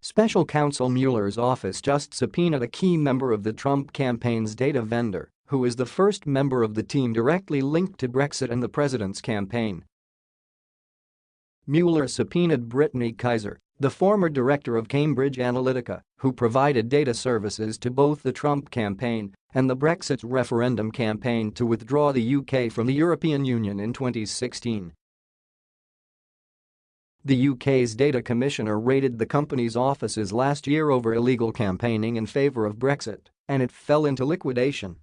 Special counsel Mueller's office just subpoenaed a key member of the Trump campaign's data vendor, who is the first member of the team directly linked to Brexit and the president's campaign. Mueller subpoenaed Brittany Kaiser, the former director of Cambridge Analytica, who provided data services to both the Trump campaign and the Brexit referendum campaign to withdraw the UK from the European Union in 2016. The UK's data commissioner raided the company's offices last year over illegal campaigning in favour of Brexit, and it fell into liquidation.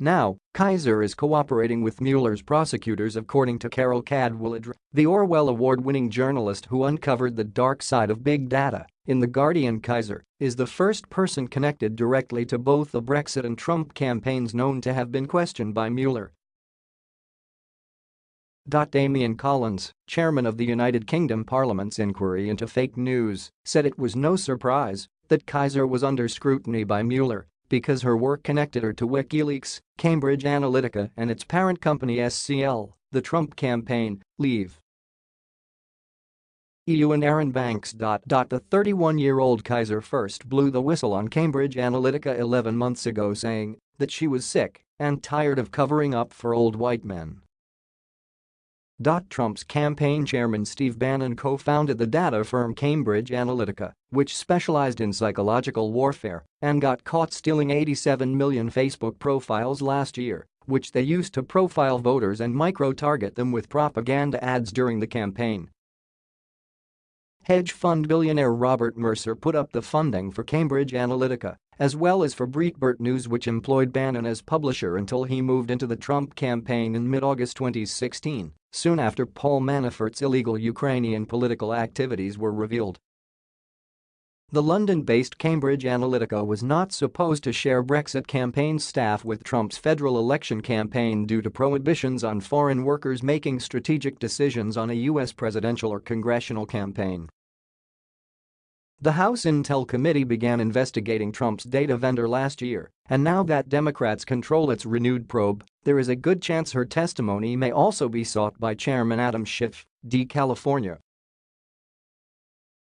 Now, Kaiser is cooperating with Mueller's prosecutors according to Carol Cadwalladr, the Orwell Award-winning journalist who uncovered the dark side of big data. In The Guardian Kaiser is the first person connected directly to both the Brexit and Trump campaigns known to have been questioned by Mueller. Damian Collins, chairman of the United Kingdom Parliament's inquiry into fake news, said it was no surprise that Kaiser was under scrutiny by Mueller because her work connected her to WikiLeaks, Cambridge Analytica and its parent company SCL, the Trump campaign, Leave. EU and Arron Banks. The 31-year-old Kaiser first blew the whistle on Cambridge Analytica 11 months ago saying that she was sick and tired of covering up for old white men. Trump's campaign chairman Steve Bannon co-founded the data firm Cambridge Analytica, which specialized in psychological warfare and got caught stealing 87 million Facebook profiles last year, which they used to profile voters and micro-target them with propaganda ads during the campaign. Hedge fund billionaire Robert Mercer put up the funding for Cambridge Analytica, as well as for Breitbart News which employed Bannon as publisher until he moved into the Trump campaign in mid-August 2016 soon after Paul Manafort's illegal Ukrainian political activities were revealed. The London-based Cambridge Analytica was not supposed to share Brexit campaign staff with Trump's federal election campaign due to prohibitions on foreign workers making strategic decisions on a U.S. presidential or congressional campaign. The House Intel Committee began investigating Trump's data vendor last year, and now that Democrats control its renewed probe, there is a good chance her testimony may also be sought by Chairman Adam Schiff, D. California.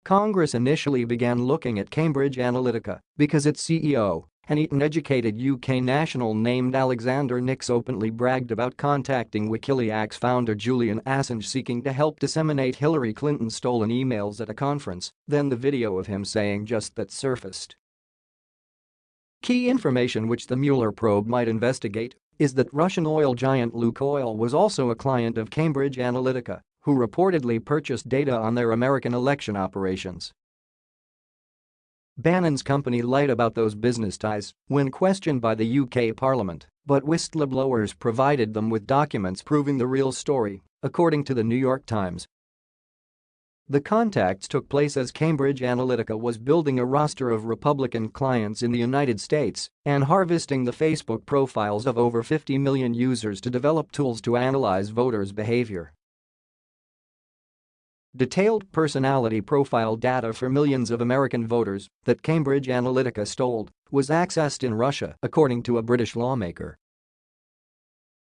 Congress initially began looking at Cambridge Analytica because its CEO, an Eton-educated UK national named Alexander Nix openly bragged about contacting Wikileaks founder Julian Assange seeking to help disseminate Hillary Clinton's stolen emails at a conference, then the video of him saying just that surfaced. Key information which the Mueller probe might investigate is that Russian oil giant Lukoil was also a client of Cambridge Analytica, who reportedly purchased data on their American election operations. Bannon's company lied about those business ties when questioned by the UK Parliament, but whistleblowers provided them with documents proving the real story, according to the New York Times. The contacts took place as Cambridge Analytica was building a roster of Republican clients in the United States and harvesting the Facebook profiles of over 50 million users to develop tools to analyze voters' behavior. Detailed personality profile data for millions of American voters that Cambridge Analytica stole was accessed in Russia, according to a British lawmaker.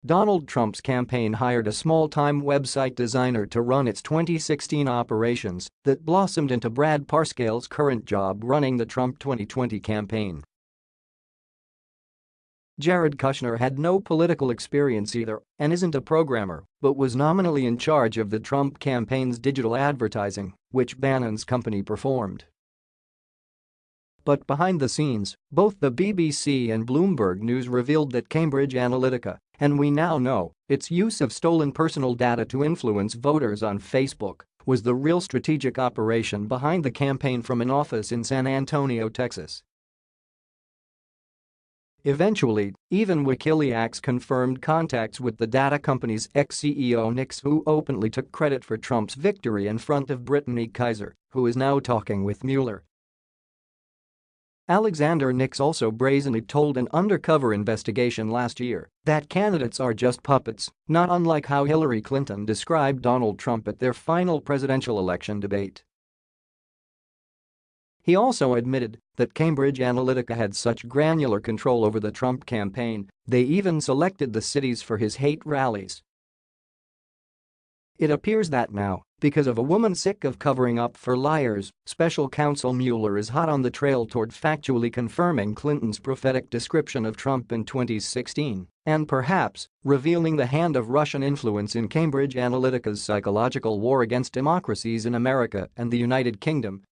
Donald Trump's campaign hired a small-time website designer to run its 2016 operations that blossomed into Brad Parscale's current job running the Trump 2020 campaign. Jared Kushner had no political experience either and isn't a programmer, but was nominally in charge of the Trump campaign's digital advertising, which Bannon's company performed. But behind the scenes, both the BBC and Bloomberg News revealed that Cambridge Analytica, and we now know, its use of stolen personal data to influence voters on Facebook, was the real strategic operation behind the campaign from an office in San Antonio, Texas. Eventually, even WikiLeaks confirmed contacts with the data company's ex-CEO Nix who openly took credit for Trump's victory in front of Brittany Kaiser, who is now talking with Mueller. Alexander Nix also brazenly told an undercover investigation last year that candidates are just puppets, not unlike how Hillary Clinton described Donald Trump at their final presidential election debate. He also admitted that Cambridge Analytica had such granular control over the Trump campaign, they even selected the cities for his hate rallies. It appears that now, because of a woman sick of covering up for liars, special counsel Mueller is hot on the trail toward factually confirming Clinton's prophetic description of Trump in 2016 and perhaps revealing the hand of Russian influence in Cambridge Analytica's psychological war against democracies in America and the United Kingdom